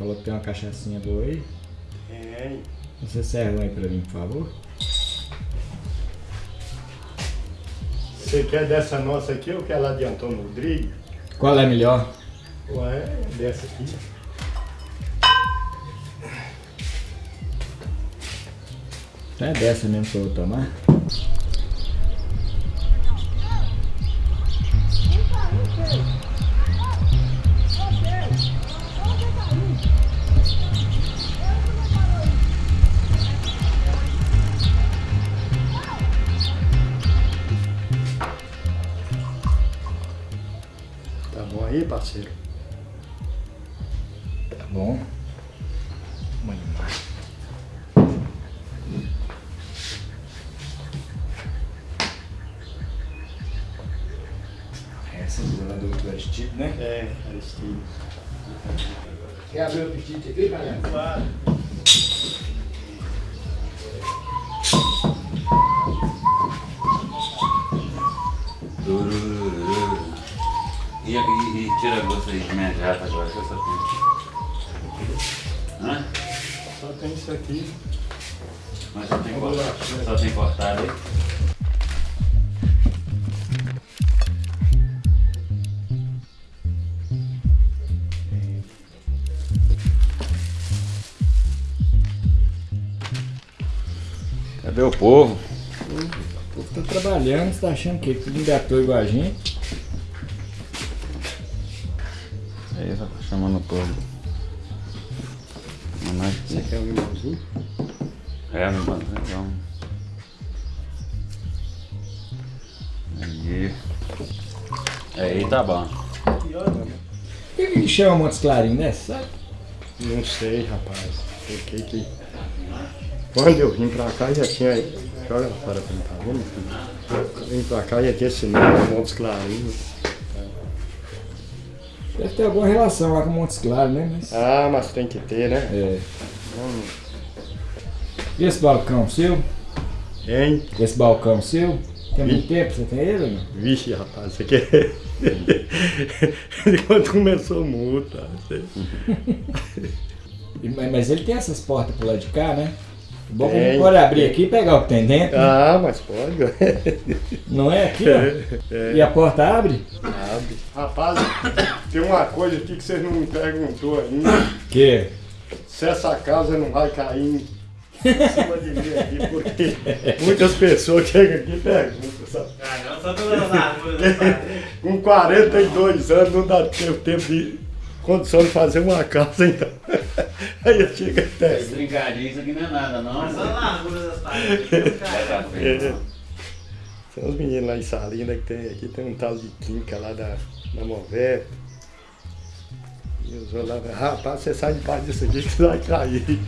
Falou que tem uma cachaçinha boa aí. Tem. Você serve um aí pra mim, por favor? Você quer dessa nossa aqui ou quer lá de Antônio Rodrigues? Qual é melhor? Ué, dessa aqui. É dessa mesmo que eu vou tomar. Aí, parceiro? Tá bom. Essa é do outro Aristide, né? É, Aristide. Quer abrir o apetite aqui, galera? Claro. E, e, e tira gosto aí de minha jata agora, que eu só tenho. Hã? Só tem isso aqui. Mas só tem cortado. Só tem cortado aí. Cadê o povo? O povo tá trabalhando, você tá achando que tudo engatou igual a gente? Aí só tá chamando o povo. Mamãe, Você quer um limãozinho? É, meu mano, então. Aí. Aí tá bom. Por que que chama Montes Clarinhos, né? Sabe? Não sei, rapaz. Fiquei que. Quando eu vim pra cá já tinha. Joga fora pra mim, tá vendo? vim pra cá já tinha esse nome, Montes Clarinhos. Deve ter alguma relação lá com Montes Claros, né? Mas... Ah, mas tem que ter, né? É. E esse balcão seu? Hein? Esse balcão seu? Tem muito Ih. tempo você tem ele ou não? Vixe, rapaz, você quer. Quando começou multa. Você... Mas ele tem essas portas pro lado de cá, né? Bom gente pode abrir aqui e pegar o que tem dentro. né? Ah, mas pode. Não é aqui, ó? É. E a porta abre? Abre. Rapaz, tem uma coisa aqui que vocês não me perguntou ainda. Que? Se essa casa não vai cair em cima de mim aqui, porque muitas pessoas chegam aqui e perguntam, sabe? Ah, não, só as árvores. Com 42 anos não dá tempo, tempo de condição de fazer uma casa, então. Aí eu chego até. Brincadinho, isso aqui não é nada, não. Mas só larguras das paredes. São os meninos lá em Salina que tem aqui, tem um tal de Quinca lá da, da Mover. E os outros lá, rapaz, você sai de baixo disso aqui que você vai cair.